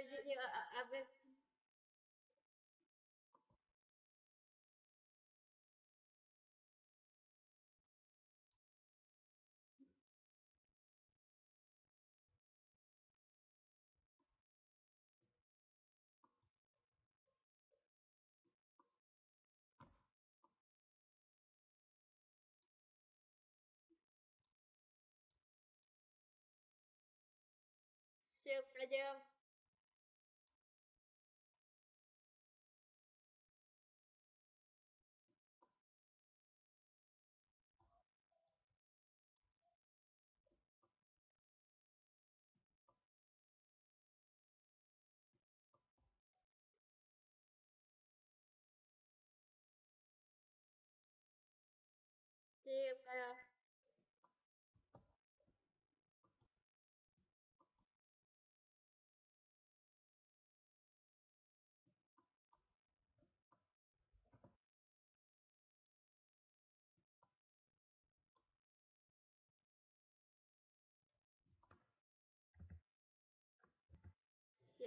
A, ver se. Seu programa.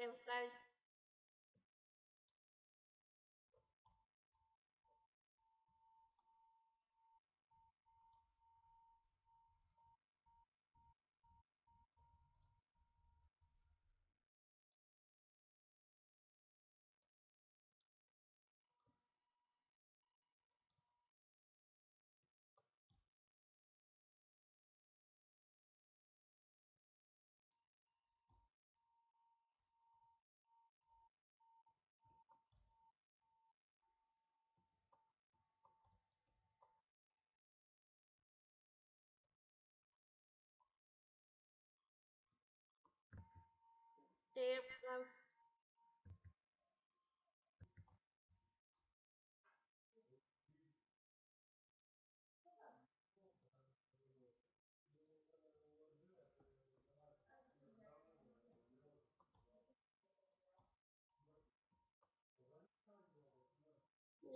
emphasized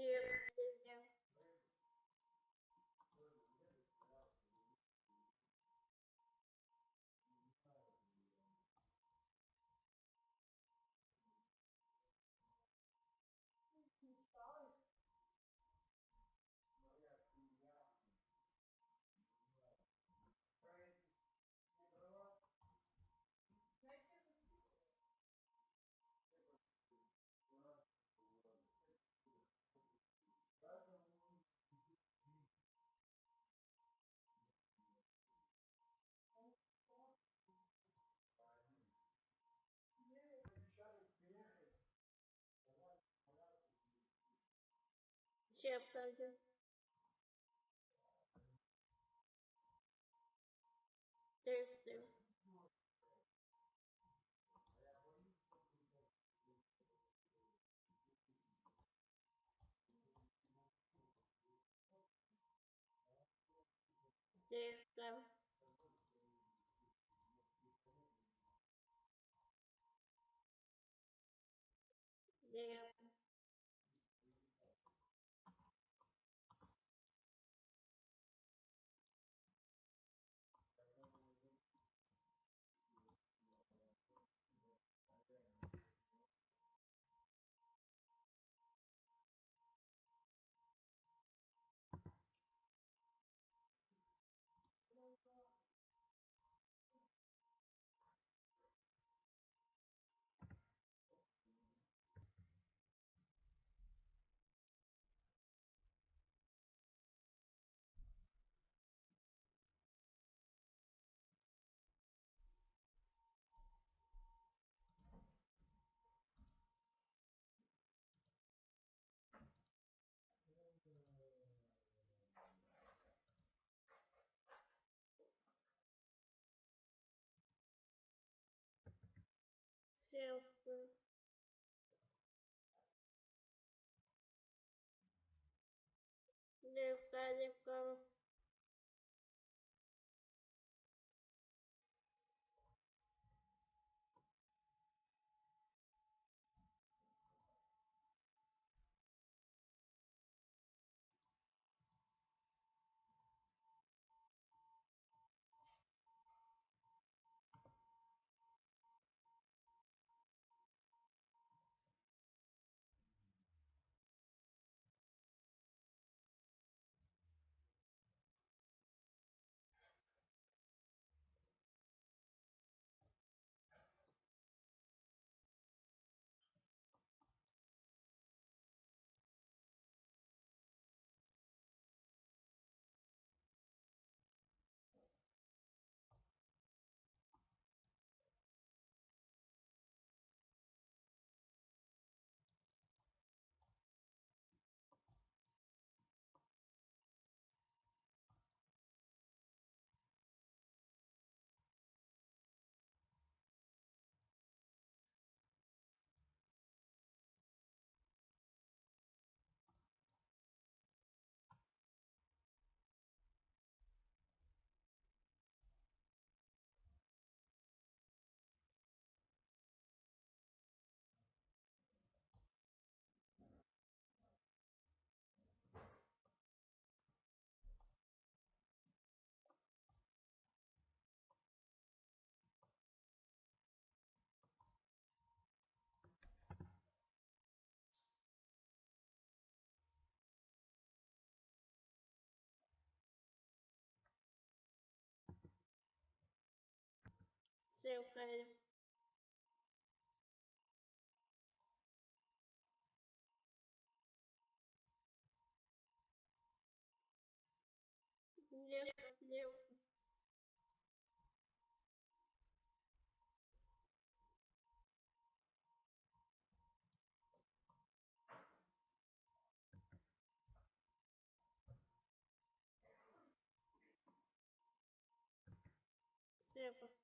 you. Aja siap siap aja guys против, лев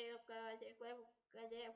treo cơ giải quyết một cái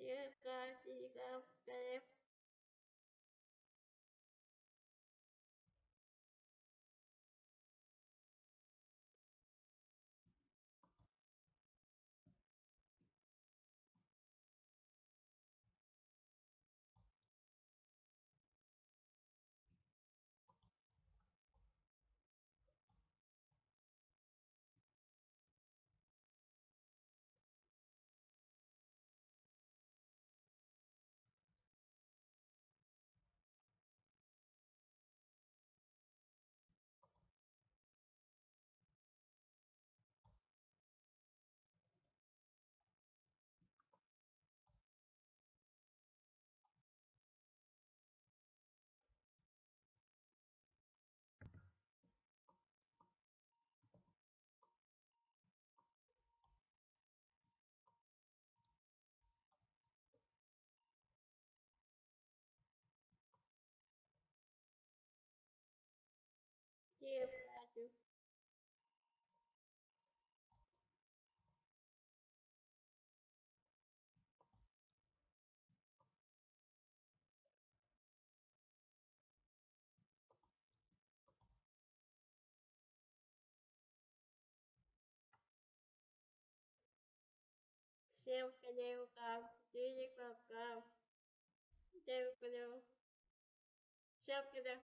сига, сига против, девка, Девка, девка, девка, девка, девка, девка,